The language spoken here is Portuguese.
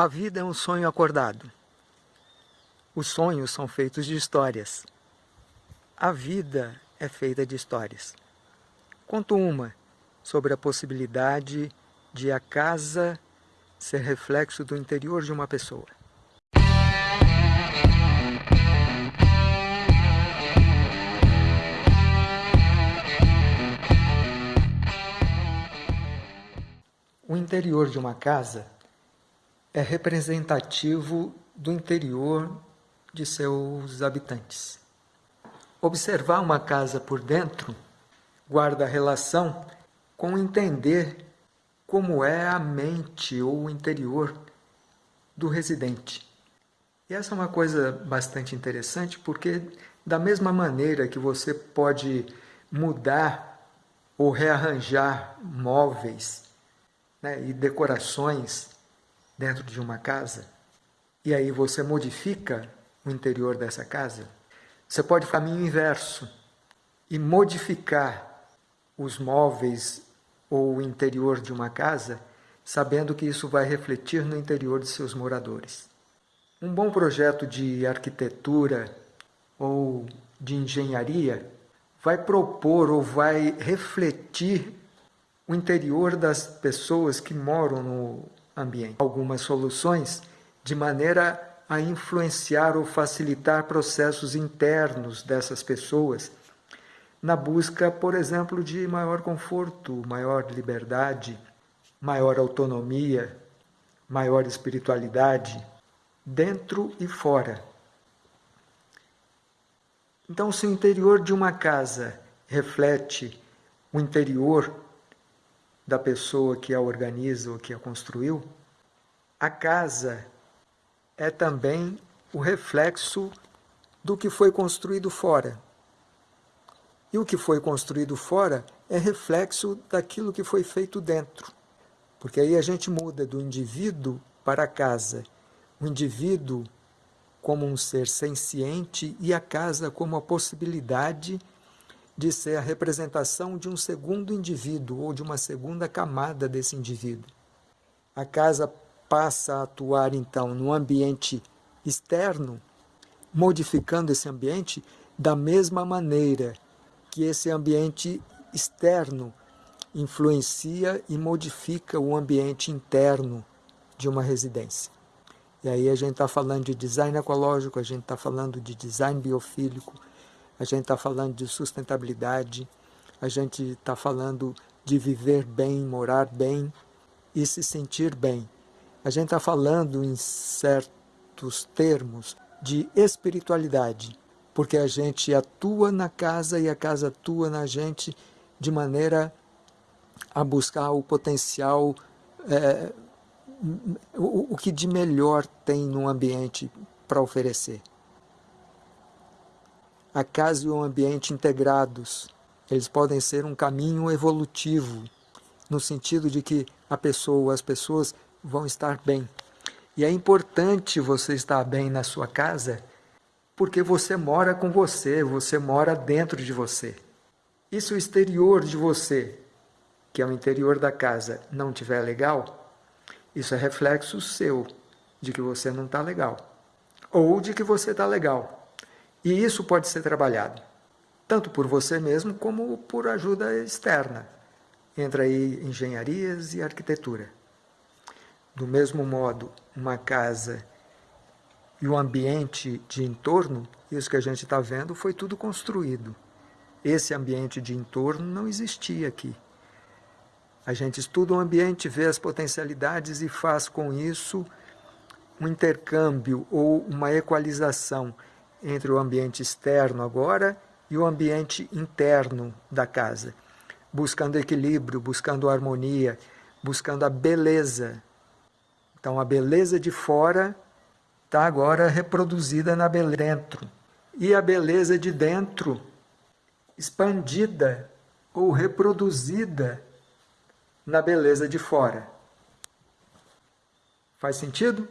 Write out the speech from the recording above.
A vida é um sonho acordado. Os sonhos são feitos de histórias. A vida é feita de histórias. Conto uma sobre a possibilidade de a casa ser reflexo do interior de uma pessoa. O interior de uma casa é representativo do interior de seus habitantes. Observar uma casa por dentro guarda relação com entender como é a mente ou o interior do residente. E essa é uma coisa bastante interessante porque, da mesma maneira que você pode mudar ou rearranjar móveis né, e decorações dentro de uma casa, e aí você modifica o interior dessa casa, você pode caminho inverso e modificar os móveis ou o interior de uma casa, sabendo que isso vai refletir no interior de seus moradores. Um bom projeto de arquitetura ou de engenharia vai propor ou vai refletir o interior das pessoas que moram no ambiente. Algumas soluções de maneira a influenciar ou facilitar processos internos dessas pessoas, na busca, por exemplo, de maior conforto, maior liberdade, maior autonomia, maior espiritualidade, dentro e fora. Então, se o interior de uma casa reflete o interior da pessoa que a organiza ou que a construiu, a casa é também o reflexo do que foi construído fora. E o que foi construído fora é reflexo daquilo que foi feito dentro. Porque aí a gente muda do indivíduo para a casa. O indivíduo como um ser senciente e a casa como a possibilidade de ser a representação de um segundo indivíduo ou de uma segunda camada desse indivíduo. A casa passa a atuar então no ambiente externo, modificando esse ambiente da mesma maneira que esse ambiente externo influencia e modifica o ambiente interno de uma residência. E aí a gente está falando de design ecológico, a gente está falando de design biofílico, a gente está falando de sustentabilidade, a gente está falando de viver bem, morar bem e se sentir bem. A gente está falando em certos termos de espiritualidade, porque a gente atua na casa e a casa atua na gente de maneira a buscar o potencial, é, o, o que de melhor tem no ambiente para oferecer a casa e o ambiente integrados. Eles podem ser um caminho evolutivo, no sentido de que a pessoa, as pessoas vão estar bem. E é importante você estar bem na sua casa, porque você mora com você, você mora dentro de você. E se o exterior de você, que é o interior da casa, não estiver legal, isso é reflexo seu de que você não está legal. Ou de que você está legal. E isso pode ser trabalhado, tanto por você mesmo como por ajuda externa. Entra aí engenharias e arquitetura. Do mesmo modo, uma casa e o ambiente de entorno, isso que a gente está vendo, foi tudo construído. Esse ambiente de entorno não existia aqui. A gente estuda o ambiente, vê as potencialidades e faz com isso um intercâmbio ou uma equalização entre o ambiente externo agora e o ambiente interno da casa, buscando equilíbrio, buscando harmonia, buscando a beleza. Então a beleza de fora está agora reproduzida na beleza dentro. E a beleza de dentro expandida ou reproduzida na beleza de fora. Faz sentido?